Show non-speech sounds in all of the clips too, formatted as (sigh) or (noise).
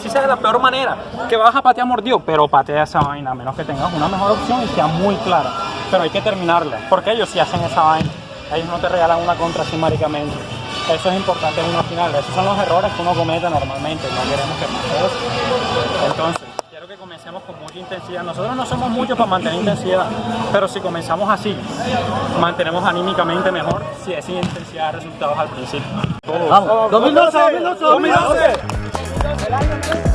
si sea de la peor manera, que vas a patear mordido, pero patea esa vaina, a menos que tengas una mejor opción y sea muy clara. Pero hay que terminarla, porque ellos sí hacen esa vaina. Ellos no te regalan una contra así maricamente. Eso es importante en una final. Esos son los errores que uno comete normalmente. No queremos que pase eso. Entonces, quiero que comencemos con mucha intensidad. Nosotros no somos muchos para mantener intensidad, pero si comenzamos así, mantenemos anímicamente mejor si esa intensidad da resultados al principio. Vamos, 2012, 2012, 2012. Gracias.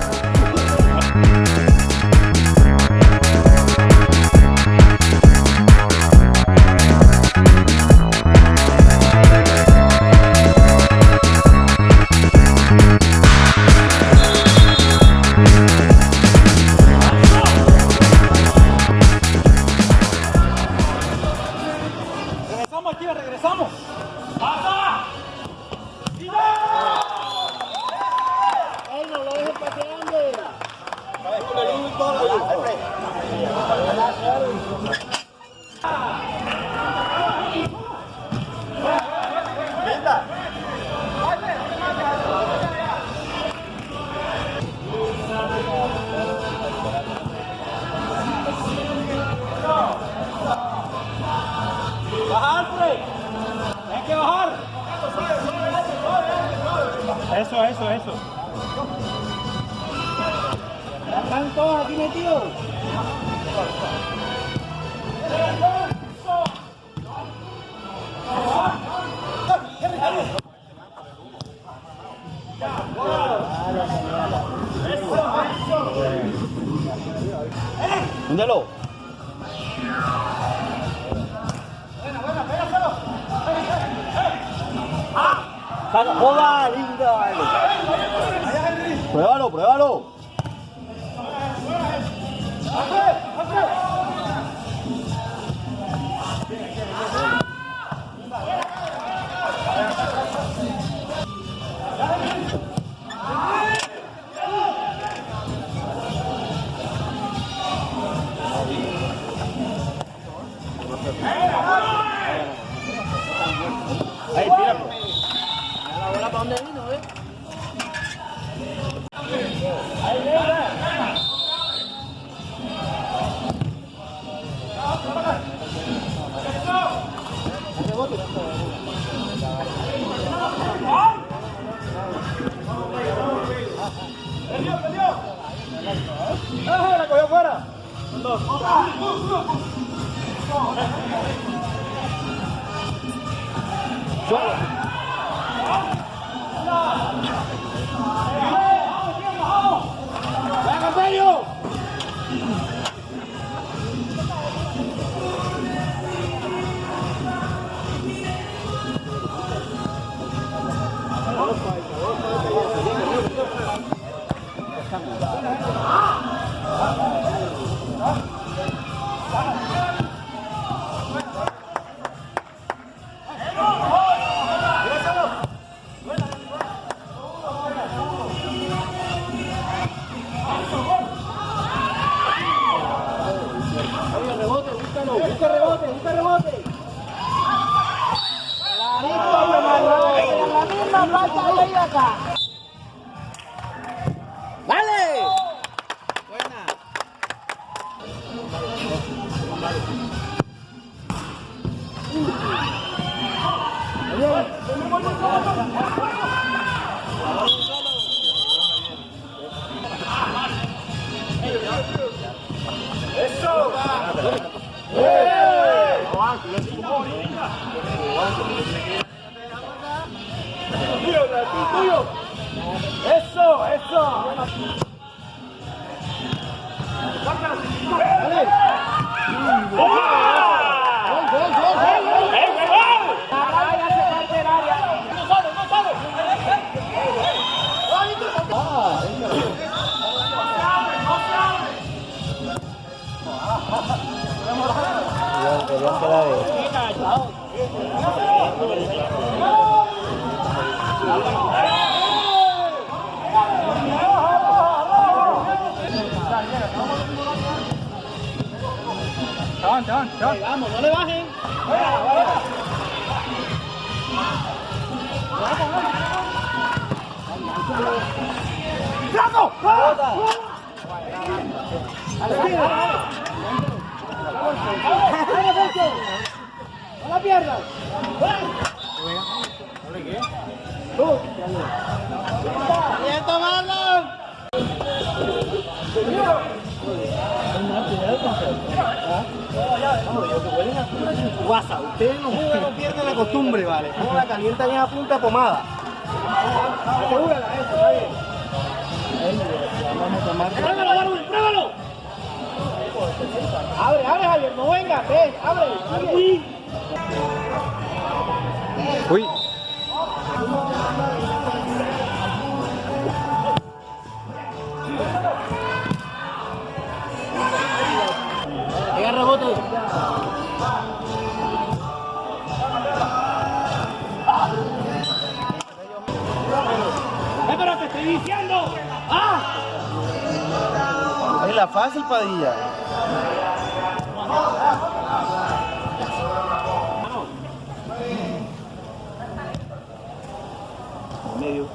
¡Venga, serio! La misma falta de acá. ¡Eso, eso! Chan, chan, chan. Vamos, no le bajen. ¡No la pierdas! ¡Quieto, Marlon! Guasa, ustedes no juegan, no pierden la costumbre, ¿vale? No la calientan en a punta pomada. Asegúrala, eso, está bien. Vamos a tomar. ¡Pruébalo, Darwin, pruébalo! Abre, abre, Javier, no venga, ven, abre. Uy. ¡Ah! Es la fácil, Padilla. Medio.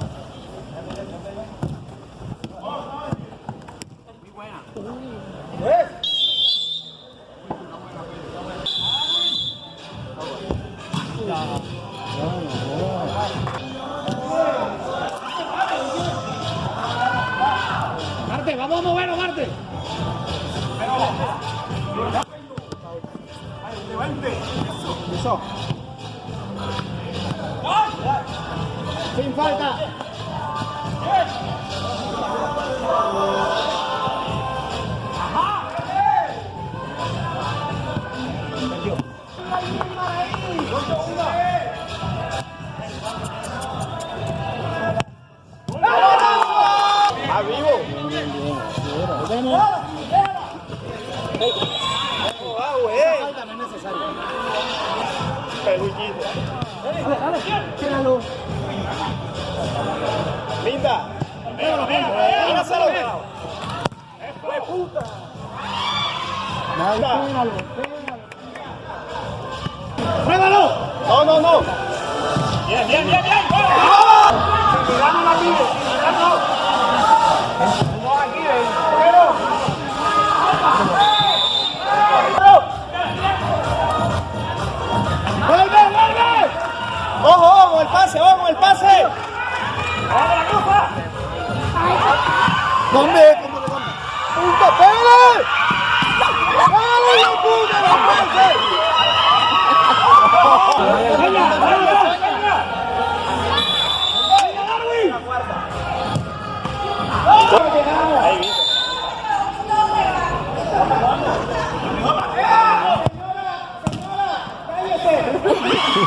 Marte, Eso. Sin falta. ¡A Linda. Abrazalo. ¡Fue puta! Pégalo. ¡Pruébalo! No, no, no. Bien, bien, bien, bien. Cuidado la cuidado.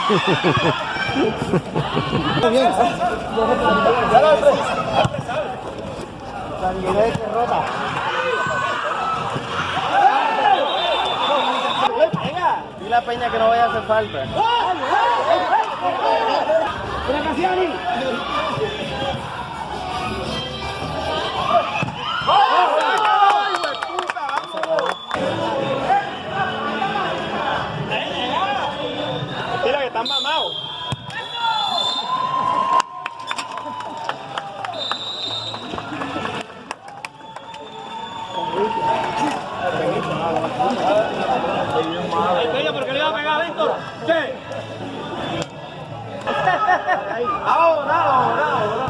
Bien. Venga. Dile a Peña que no vaya a hacer falta. ¡Mira, Ay, Peña, ¿por qué le iba a pegar Víctor? ¿Qué? Ahora, ahora, ahora.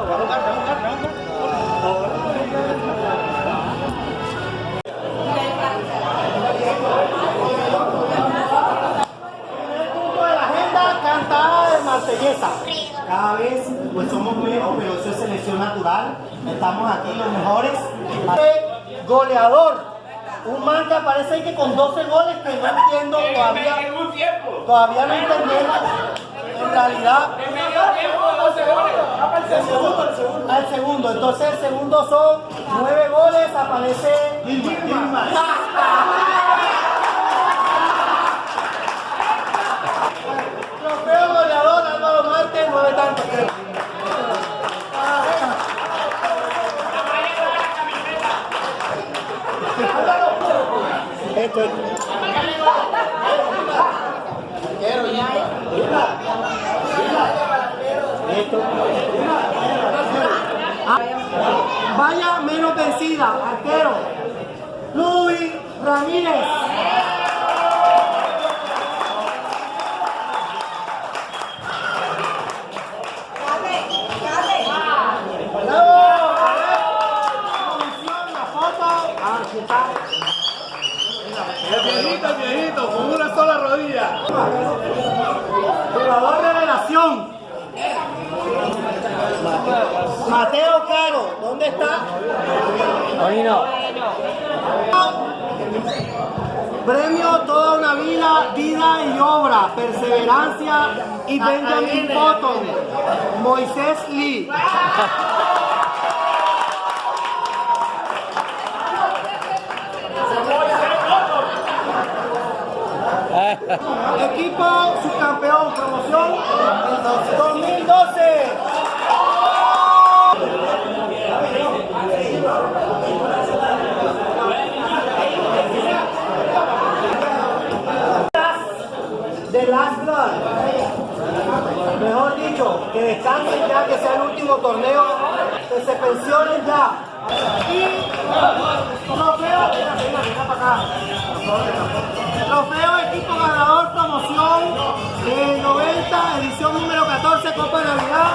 Cada vez pues somos menos, pero eso es selección natural. Estamos aquí los mejores. Goleador. Un man que aparece ahí que con 12 goles que no entiendo todavía. Todavía no entendemos. En realidad. El segundo, el segundo. Al segundo. Entonces el segundo son 9 goles. Aparece Gilmar. Vencida, arquero. Luis Ramírez. El viejito, el viejito, con una sola rodilla. ¿Dónde está? Hoy no. Premio Toda una vida, vida y obra, perseverancia y Benjamin Button. Moisés Lee. (laughs) Equipo subcampeón, que descansen ya, que sea el último torneo, que se pensionen ya. Y trofeo, trofeo equipo ganador promoción eh, 90, edición número 14, Copa de Navidad.